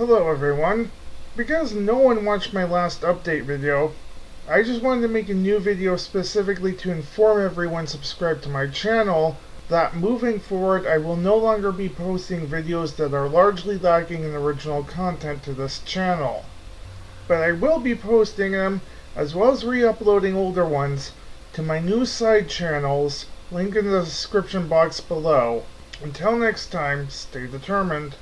Hello everyone. Because no one watched my last update video, I just wanted to make a new video specifically to inform everyone subscribed to my channel that moving forward I will no longer be posting videos that are largely lacking in original content to this channel. But I will be posting them, as well as re-uploading older ones, to my new side channels, link in the description box below. Until next time, stay determined.